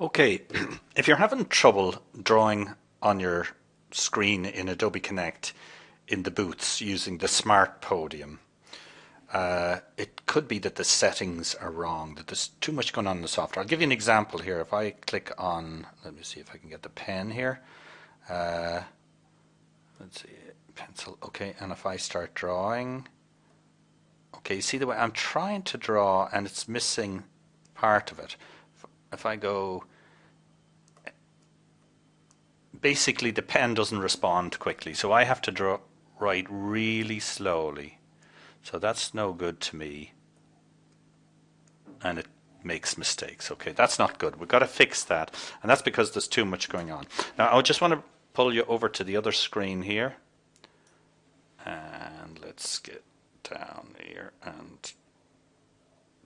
Okay, if you're having trouble drawing on your screen in Adobe Connect in the boots using the Smart Podium, uh, it could be that the settings are wrong, that there's too much going on in the software. I'll give you an example here. If I click on, let me see if I can get the pen here. Uh, let's see, pencil, okay, and if I start drawing, okay, you see the way I'm trying to draw and it's missing part of it. If I go basically the pen doesn't respond quickly so I have to draw write really slowly. So that's no good to me. And it makes mistakes okay? That's not good. We've got to fix that. And that's because there's too much going on. Now I just want to pull you over to the other screen here. And let's get down here and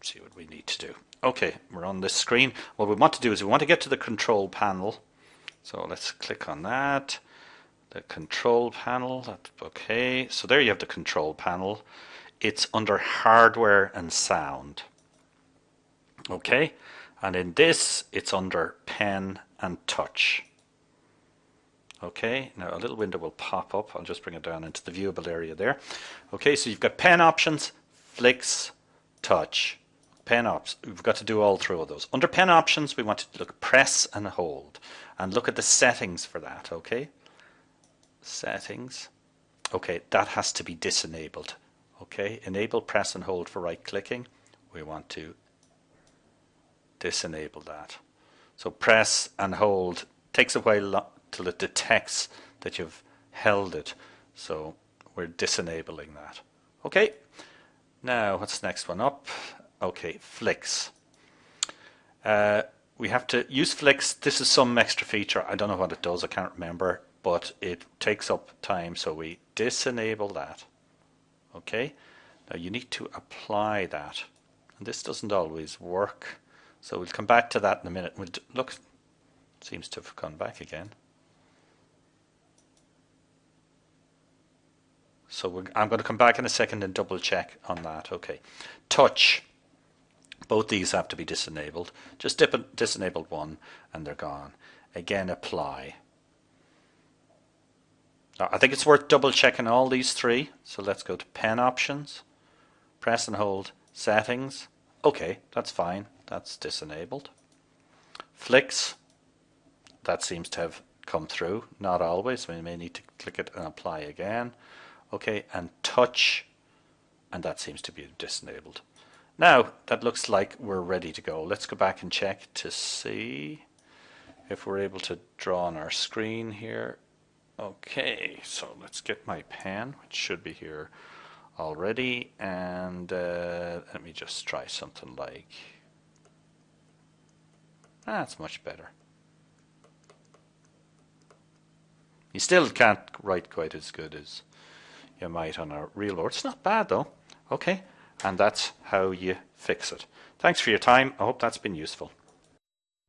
see what we need to do okay we're on this screen what we want to do is we want to get to the control panel so let's click on that. The control panel, okay. So there you have the control panel. It's under hardware and sound. Okay, and in this it's under pen and touch. Okay, now a little window will pop up. I'll just bring it down into the viewable area there. Okay, so you've got pen options, flicks, touch, pen ops. We've got to do all three of those. Under pen options, we want to look press and hold and look at the settings for that, okay? Settings. Okay, that has to be disenabled. Okay, enable press and hold for right clicking. We want to disenable that. So press and hold takes a while till it detects that you've held it. So we're disenabling that. Okay, now what's next one up? Okay, flicks. Uh, we have to use flicks. This is some extra feature. I don't know what it does. I can't remember, but it takes up time. So we disenable that. Okay. Now you need to apply that. And this doesn't always work. So we'll come back to that in a minute. We'll look. Seems to have gone back again. So I'm going to come back in a second and double check on that. Okay. Touch. Both these have to be disenabled. Just dip, one and they're gone. Again, apply. Now, I think it's worth double checking all these three. So let's go to pen options, press and hold settings. Okay, that's fine. That's disenabled. Flicks, that seems to have come through. Not always. We may need to click it and apply again. Okay, and touch, and that seems to be disenabled. Now that looks like we're ready to go. Let's go back and check to see if we're able to draw on our screen here. Okay, so let's get my pen, which should be here already, and uh, let me just try something like, that's much better. You still can't write quite as good as you might on a real board. It's not bad though. Okay and that's how you fix it. Thanks for your time. I hope that's been useful.